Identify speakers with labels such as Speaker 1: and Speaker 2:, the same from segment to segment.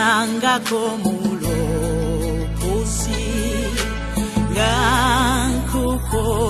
Speaker 1: Ganga como un loco,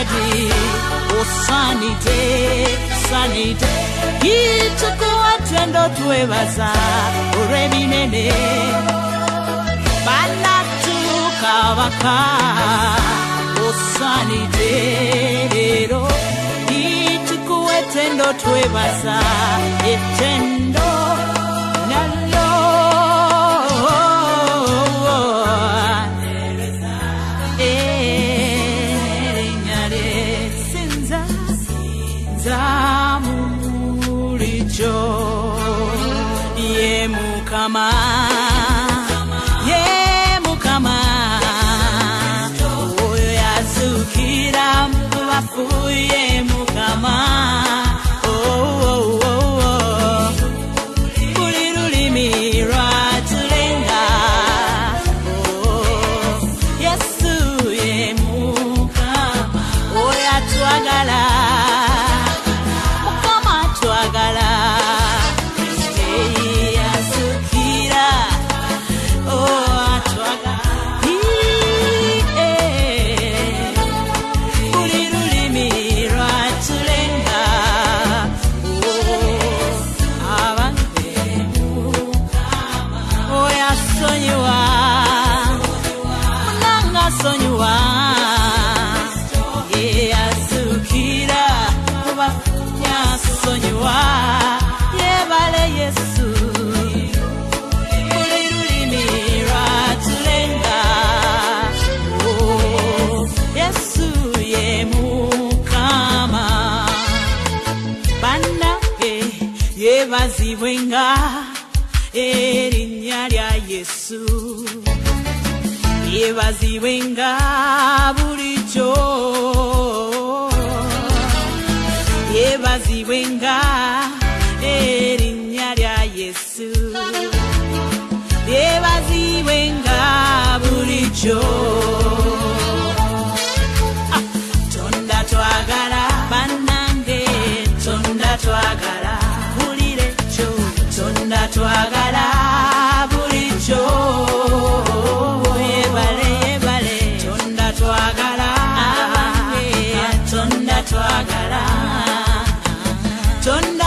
Speaker 1: maji oh, sanite sanite itakuwa tendo twebaza olw'eminene banatukabaka osanite lero itukuwa tendo twebaza etendo mukama ye mukama oyo yazukira muvafuye mukama yeah, venga llevas yesu wenga bulijjo y Jesús, llevas yesu wenga bulijjo twagala bulijjo yebale eh, yebale eh, tonda twagala tonda ah, ah, ah, eh, twagala tonda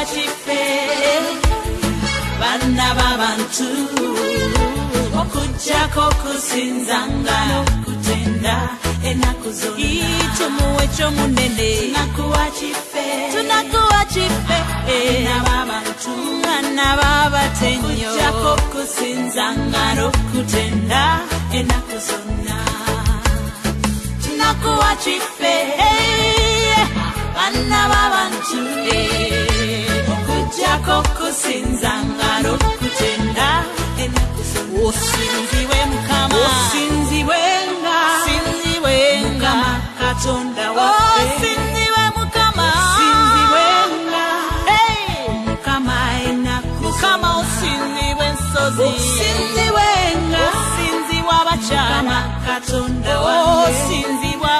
Speaker 1: vachife vana vavantu okujako kusinzanga nokutenda enakuzoitumu wecho munene tunakuwachifemwana vavatenyoujako kusinzanga nokutenda enakuzona tunakuwachife vana vavantu hey chako kusinza ngaro kutenda osinziwe mukamaosinziwenga katonda wasinziwe mukama sinziwenga mukama enakukama osinziwe nsozisinziwenga osinziwa bacana katonda osinziwa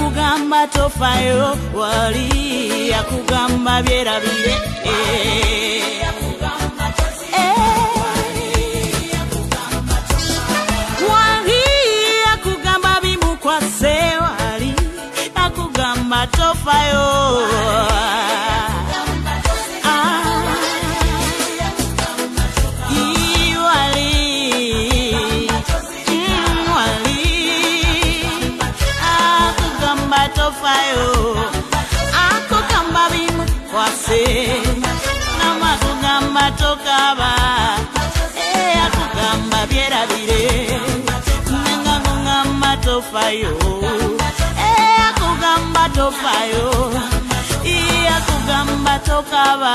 Speaker 1: yakugamba tofayo wali yakugamba byerabire eh. wali yakugamba bimukwase wali yakugamba tofayo wali, kwayo ako kamba vimwe kwase namakugamba tokava e, akugamba vyeravire nengakugamba tofayo e, akugamba tofayo akugamba tokava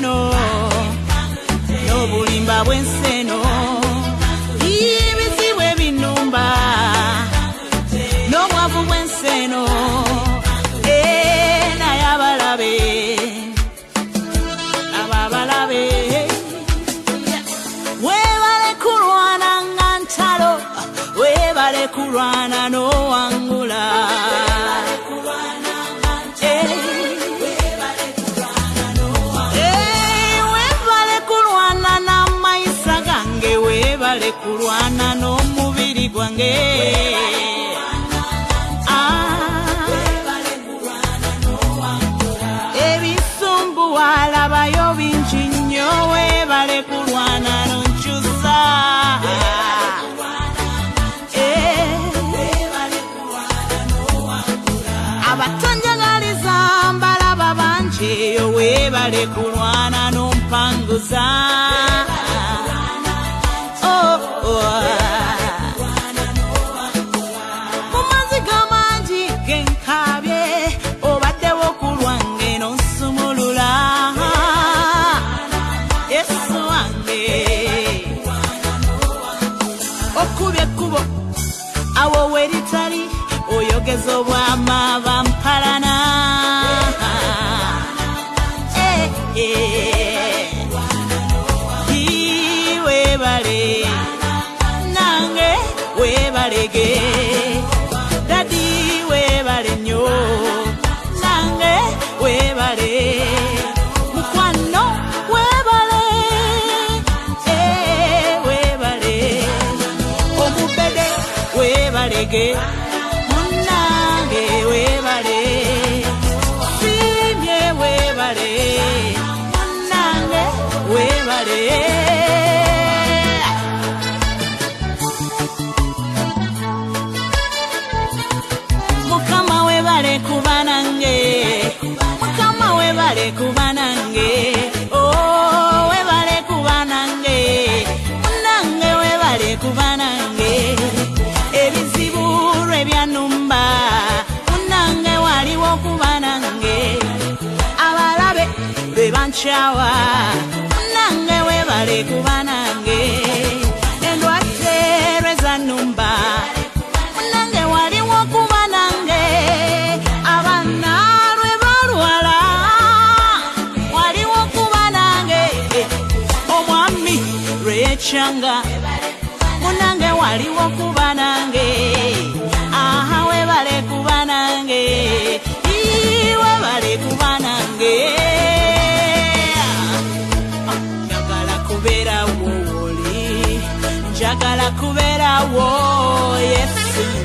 Speaker 1: No bulimba buen seno yange ah. ebisumbuwalabayo bingi nnyo weebale kulwana nonkyusa eh. abatonjagalizambalaba bangi eyo weebale kulwana nompanguza no que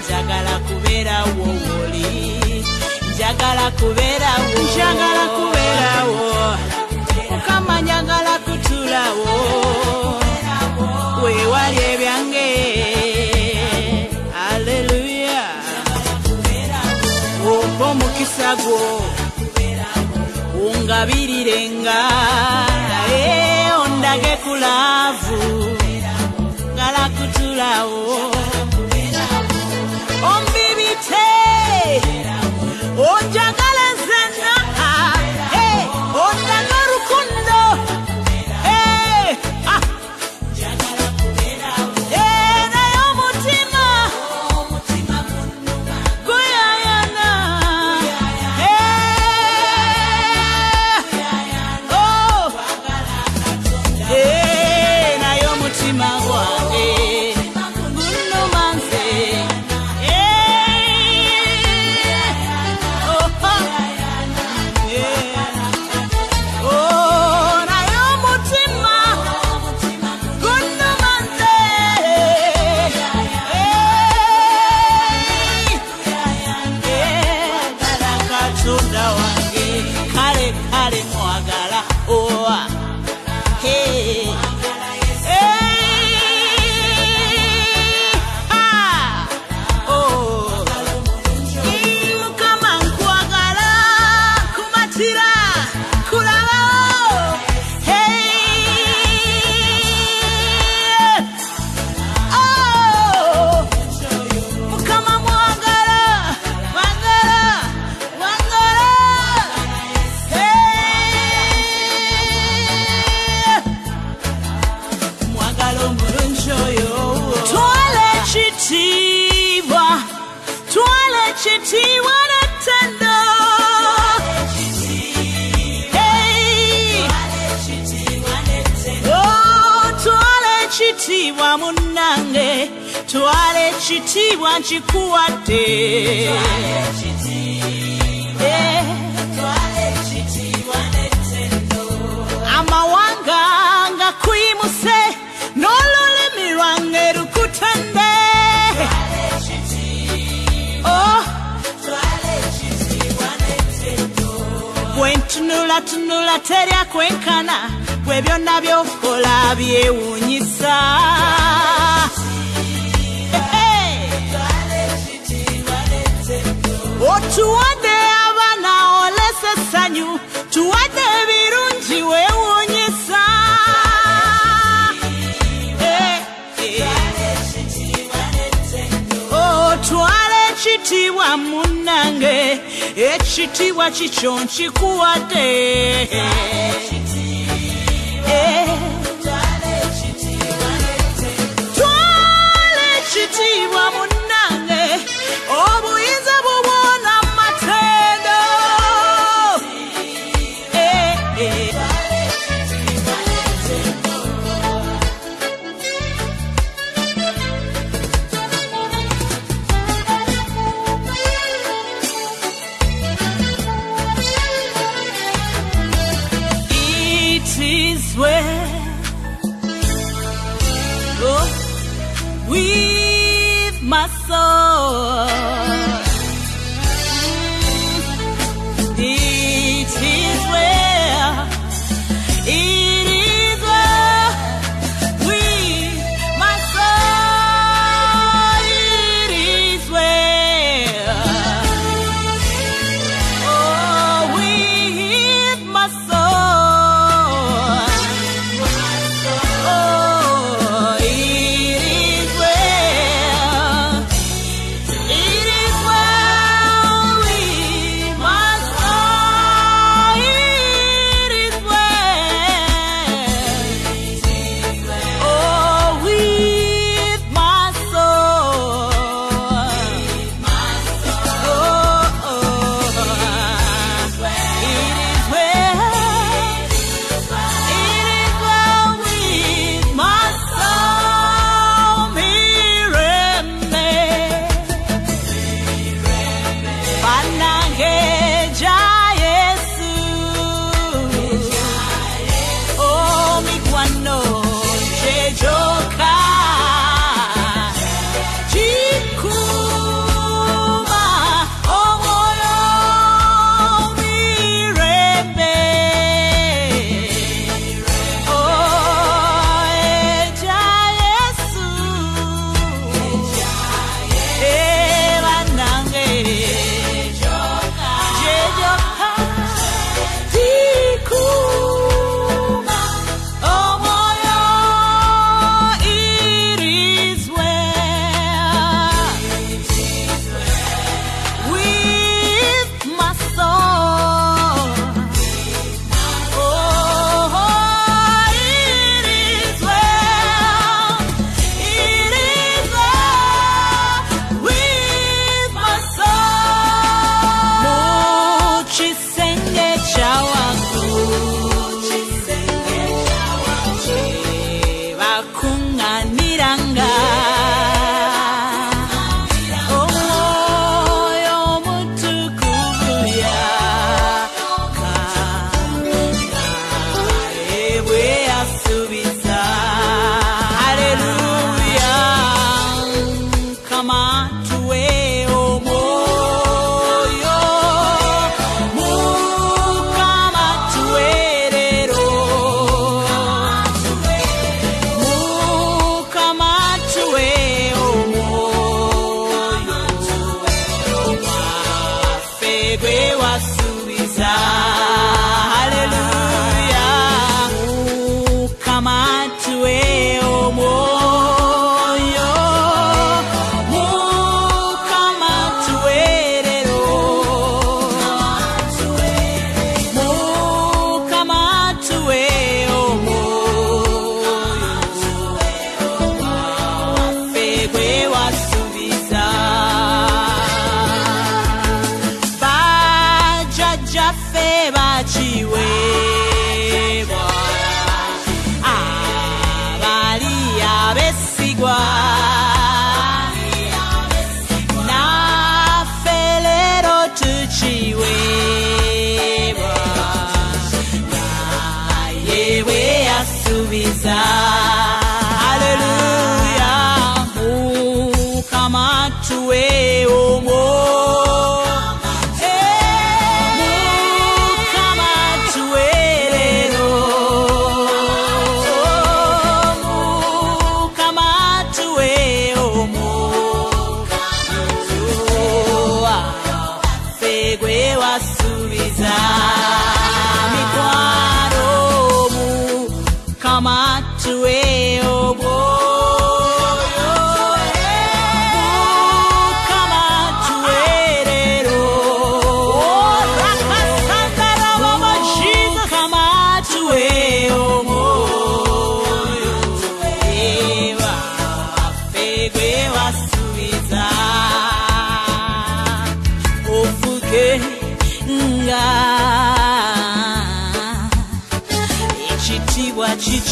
Speaker 1: njagala kuberawo woli njagala kuberawo njagala kuberawo mukama njagala kutulawo wewali ebyange aleluya wompa omukisa gwo ungabirirenga naye ondage kulavu ngala kutulawo Oh, Jagala! kitiibwa munnange twala ekitiibwa nkikuwadde eh. amawanga nga kuyimuse n'olulimi lwange lukutende wentunulatunula teryakwenkana oh. gwe byonna byokola byewuunyisa otuwadde abaana olesa essanyu tuwadde ebirungi weewuunyisa otwala ekitiibwa munnange ekitiibwa kikyo nkikuwadde passou.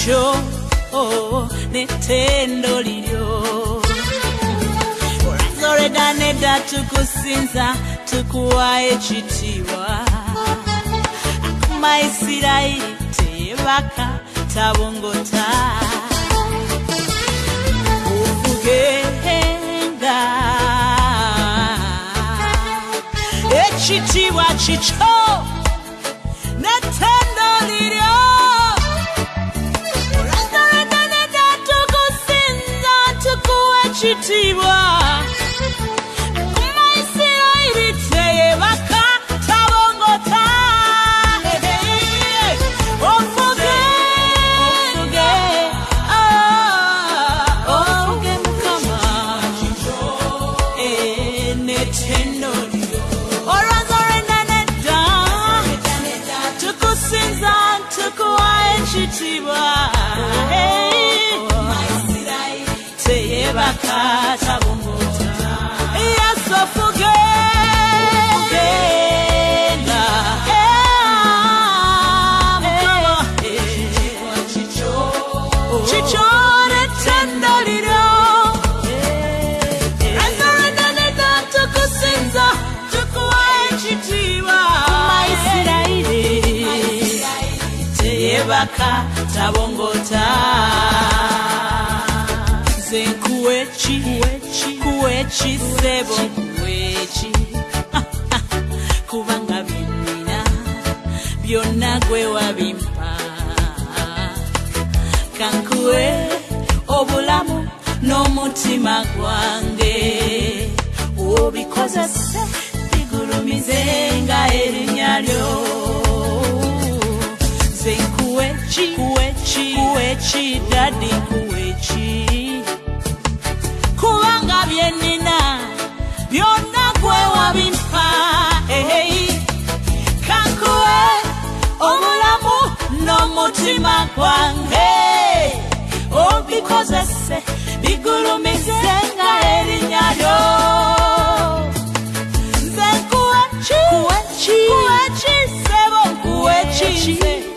Speaker 1: kyo oh, oh, oh, netendo liryo olazoleda nedda tukusinza tukuwa ekitiibwa akuma isirairi teyebaka tabongota ovugenga ekitiibwa kikyo kishitibwa tabongota ze kuweki kuweki sebo kuweki kubanga binina byonna gwe wabimpa kankuwe obulamu n'omutima gwange obikozese bigulumizenga erinnya lyo zenku kuwechi kuwechi kuwechi dadi kuwechi kubanga byenina byonna gwe wabimpa ehey kankuwe omulamu n'omutima gwange obikozese bigulumize nga erinya lyo nze nkuwechi kuwechi sebo nkuwechi nze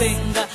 Speaker 1: singer